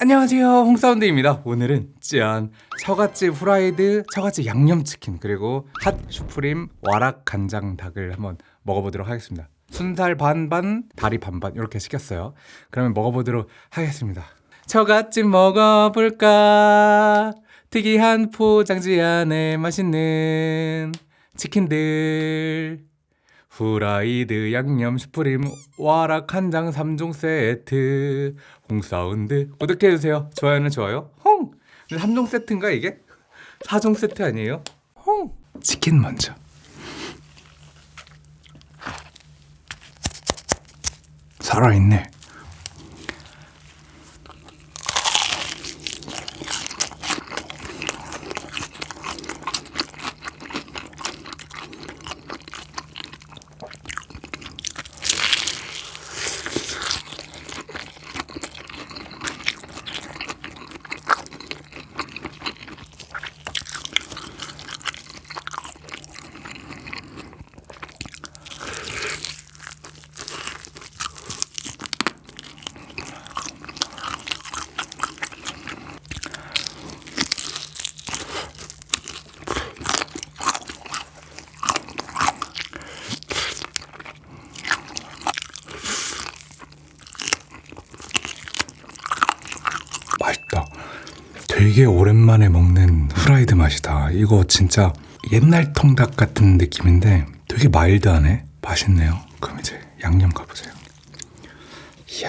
안녕하세요. 홍사운드입니다. 오늘은 짠. 처갓집 후라이드 처갓집 양념치킨 그리고 핫 슈프림 와락 간장 닭을 한번 먹어보도록 하겠습니다. 순살 반반 다리 반반 이렇게 시켰어요. 그러면 먹어보도록 하겠습니다. 처갓집 먹어볼까? 특이한 포장지 안에 맛있는 치킨들 후라이드 양념 슈프림 와락 한장 3종 세트 홍사운드 구독해주세요 좋아요는 좋아요 홍! 근데 3종 세트인가 이게? 4종 세트 아니에요? 홍! 치킨 먼저 살아있네 맛있다. 되게 오랜만에 먹는 후라이드 맛이다. 이거 진짜 옛날 통닭 같은 느낌인데 되게 마일드하네. 맛있네요. 그럼 이제 양념 가보세요. 이야.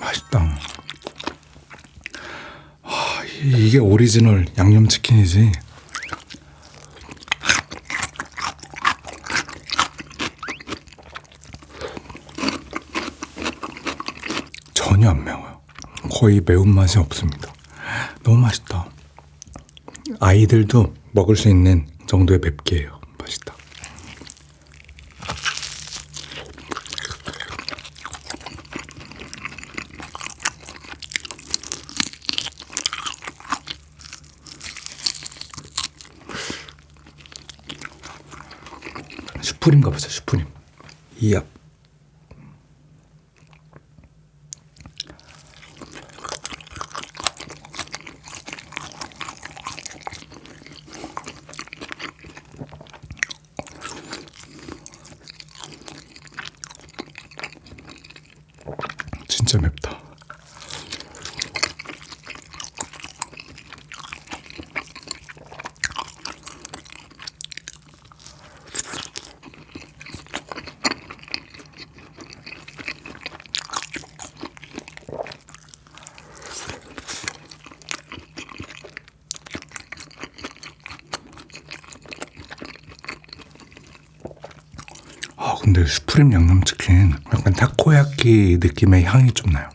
맛있다. 아, 이- 이게 오리지널 양념치킨이지. 전혀 안 매워요. 거의 매운맛이 없습니다. 너무 맛있다. 아이들도 먹을 수 있는 정도의 맵기예요. 맛있다. 슈프림 가보자 슈프림. 이야 진짜 맵다 근데 슈프림 양념치킨 약간 타코야끼 느낌의 향이 좀 나요.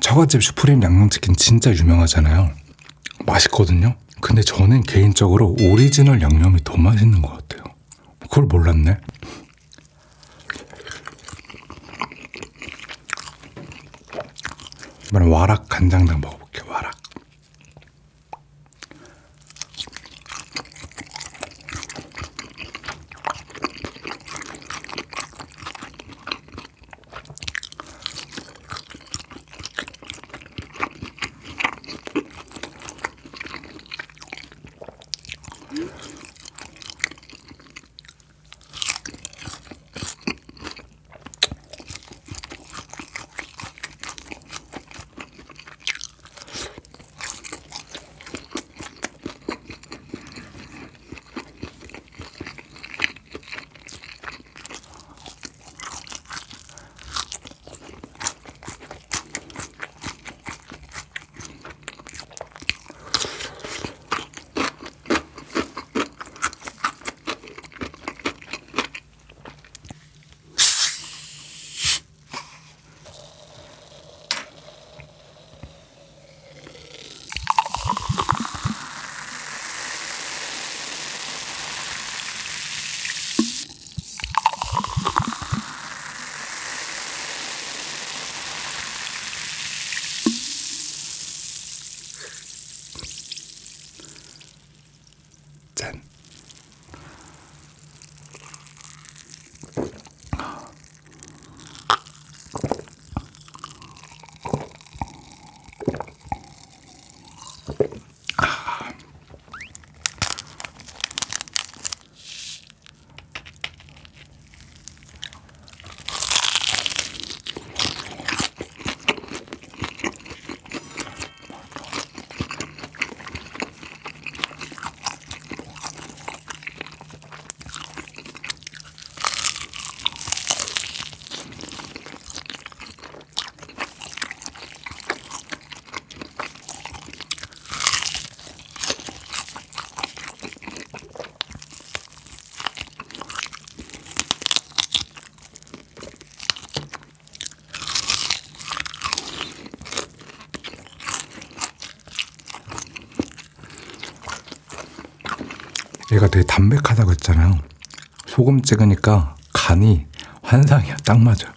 처갓집 슈프림 양념치킨 진짜 유명하잖아요. 맛있거든요. 근데 저는 개인적으로 오리지널 양념이 더 맛있는 것 같아요. 그걸 몰랐네. 이번엔 와락 간장당 먹어볼게요. week. 얘가 되게 담백하다고 했잖아요. 소금 찍으니까 간이 환상이야. 딱 맞아.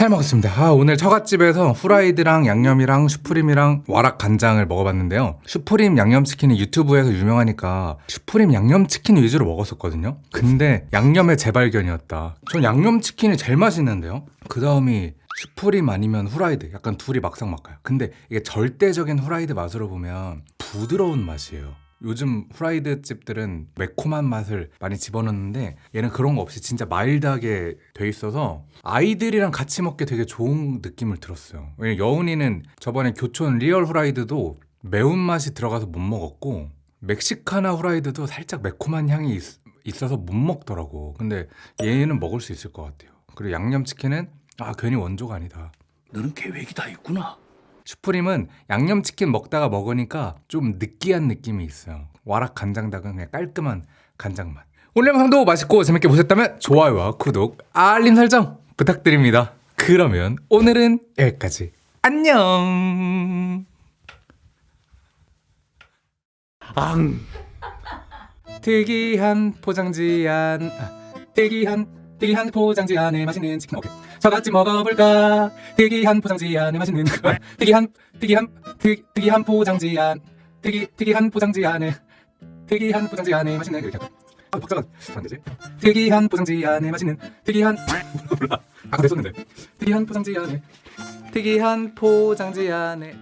잘 먹었습니다. 아, 오늘 처갓집에서 후라이드랑 양념이랑 슈프림이랑 와락 간장을 먹어봤는데요. 슈프림 양념치킨이 유튜브에서 유명하니까 슈프림 양념치킨 위주로 먹었었거든요. 근데 양념의 재발견이었다. 전 양념치킨이 제일 맛있는데요. 그 다음이 슈프림 아니면 후라이드. 약간 둘이 막상막하요. 근데 이게 절대적인 후라이드 맛으로 보면 부드러운 맛이에요. 요즘 후라이드 집들은 매콤한 맛을 많이 집어넣는데 얘는 그런 거 없이 진짜 mild하게 돼 있어서 아이들이랑 같이 먹기 되게 좋은 느낌을 들었어요. 왜냐면 여운이는 저번에 교촌 리얼 후라이드도 매운맛이 들어가서 못 먹었고 멕시카나 후라이드도 살짝 매콤한 향이 있, 있어서 못 먹더라고. 근데 얘는 먹을 수 있을 것 같아요. 그리고 양념치킨은 아 괜히 원조가 아니다. 너는 계획이 다 있구나. 슈프림은 양념치킨 먹다가 먹으니까 좀 느끼한 느낌이 있어요. 와락 간장닭은 그냥 깔끔한 간장 맛. 오늘 영상도 맛있고 재밌게 보셨다면 좋아요와 구독, 알림 설정 부탁드립니다. 그러면 오늘은 여기까지. 안녕. 앙. 특이한 포장지 안 아, 특이한 특이한 포장지 안에 맛있는 치킨 오케이 저같이 먹어볼까? 특이한 포장지 안에 맛있는 거 특이한 특이한 특, 특이한 포장지 안 특이 특이한 포장지 안에 특이한 포장지 안에 맛있는 이렇게? 아 박자가 안 되지? 특이한 포장지 안에 맛있는 특이한 몰라. 아까 됐었는데. 특이한 포장지 안에 특이한 포장지 안에